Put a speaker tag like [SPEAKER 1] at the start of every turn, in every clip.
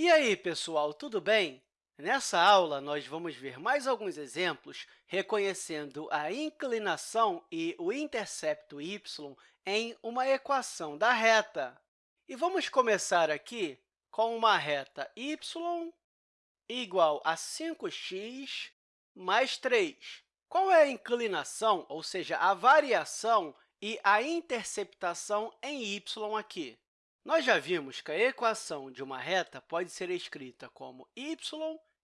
[SPEAKER 1] E aí, pessoal, tudo bem? Nessa aula, nós vamos ver mais alguns exemplos reconhecendo a inclinação e o intercepto y em uma equação da reta. E vamos começar aqui com uma reta y igual a 5x mais 3. Qual é a inclinação, ou seja, a variação e a interceptação em y aqui? Nós já vimos que a equação de uma reta pode ser escrita como y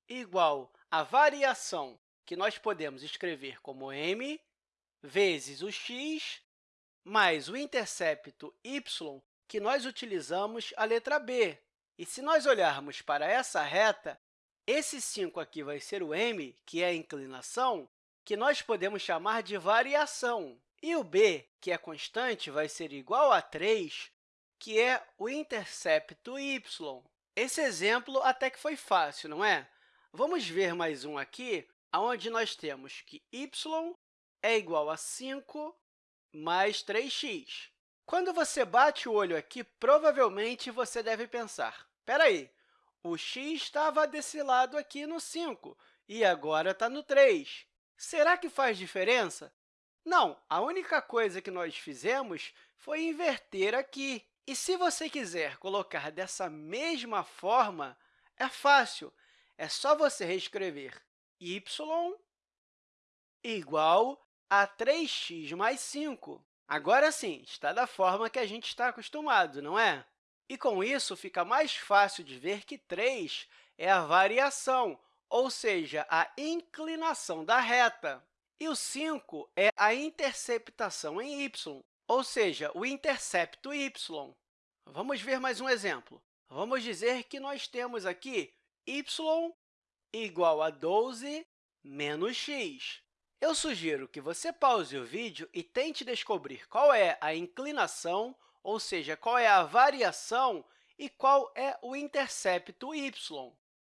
[SPEAKER 1] igual à variação, que nós podemos escrever como m, vezes o x, mais o intercepto y, que nós utilizamos a letra b. E se nós olharmos para essa reta, esse 5 aqui vai ser o m, que é a inclinação, que nós podemos chamar de variação. E o b, que é constante, vai ser igual a 3, que é o intercepto y. Esse exemplo até que foi fácil, não é? Vamos ver mais um aqui, onde nós temos que y é igual a 5 mais 3x. Quando você bate o olho aqui, provavelmente você deve pensar, espera aí, o x estava desse lado aqui no 5 e agora está no 3. Será que faz diferença? Não, a única coisa que nós fizemos foi inverter aqui. E se você quiser colocar dessa mesma forma, é fácil. É só você reescrever y igual a 3x mais 5. Agora sim, está da forma que a gente está acostumado, não é? E, com isso, fica mais fácil de ver que 3 é a variação, ou seja, a inclinação da reta. E o 5 é a interceptação em y, ou seja, o intercepto y. Vamos ver mais um exemplo. Vamos dizer que nós temos aqui y igual a 12 menos x. Eu sugiro que você pause o vídeo e tente descobrir qual é a inclinação, ou seja, qual é a variação e qual é o intercepto y.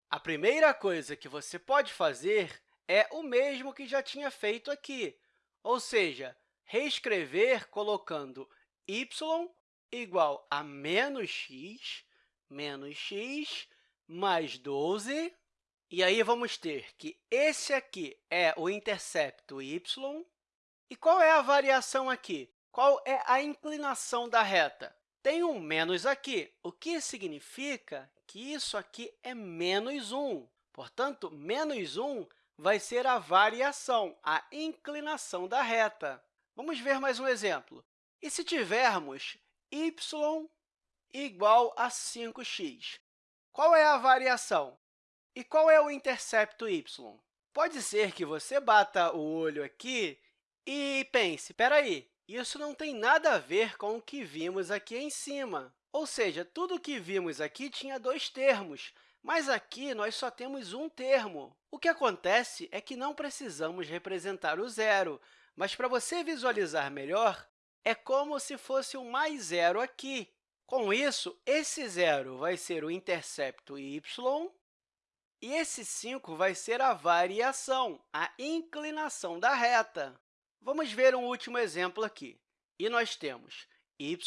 [SPEAKER 1] A primeira coisa que você pode fazer é o mesmo que já tinha feito aqui, ou seja, reescrever colocando y igual a menos x, menos x, mais 12. E aí, vamos ter que esse aqui é o intercepto y. E qual é a variação aqui? Qual é a inclinação da reta? Tem um menos aqui, o que significa que isso aqui é menos 1. Portanto, menos 1 vai ser a variação, a inclinação da reta. Vamos ver mais um exemplo. E se tivermos y igual a 5x, qual é a variação? E qual é o intercepto y? Pode ser que você bata o olho aqui e pense, espera aí, isso não tem nada a ver com o que vimos aqui em cima. Ou seja, tudo o que vimos aqui tinha dois termos, mas aqui nós só temos um termo. O que acontece é que não precisamos representar o zero, mas para você visualizar melhor, é como se fosse um mais zero aqui. Com isso, esse zero vai ser o intercepto y e esse 5 vai ser a variação, a inclinação da reta. Vamos ver um último exemplo aqui. E nós temos y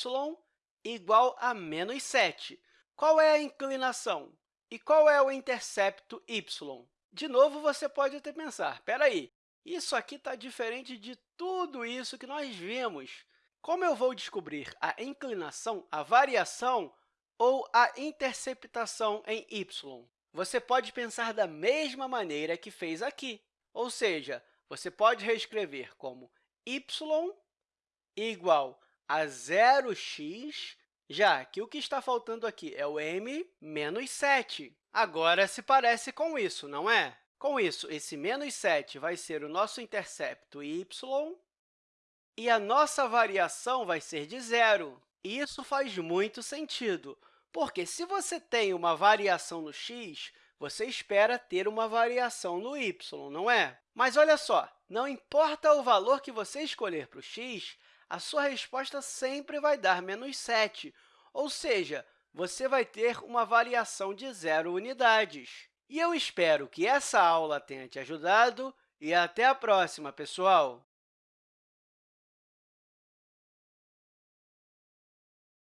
[SPEAKER 1] igual a menos 7. Qual é a inclinação? E qual é o intercepto y? De novo, você pode até pensar, espera aí, isso aqui está diferente de tudo isso que nós vimos. Como eu vou descobrir a inclinação, a variação ou a interceptação em y? Você pode pensar da mesma maneira que fez aqui, ou seja, você pode reescrever como y igual a 0x, já que o que está faltando aqui é o m menos 7. Agora, se parece com isso, não é? Com isso, esse menos 7 vai ser o nosso intercepto y, e a nossa variação vai ser de zero. Isso faz muito sentido, porque se você tem uma variação no x, você espera ter uma variação no y, não é? Mas olha só, não importa o valor que você escolher para o x, a sua resposta sempre vai dar menos 7, ou seja, você vai ter uma variação de zero unidades. E eu espero que essa aula tenha te ajudado e até a próxima, pessoal!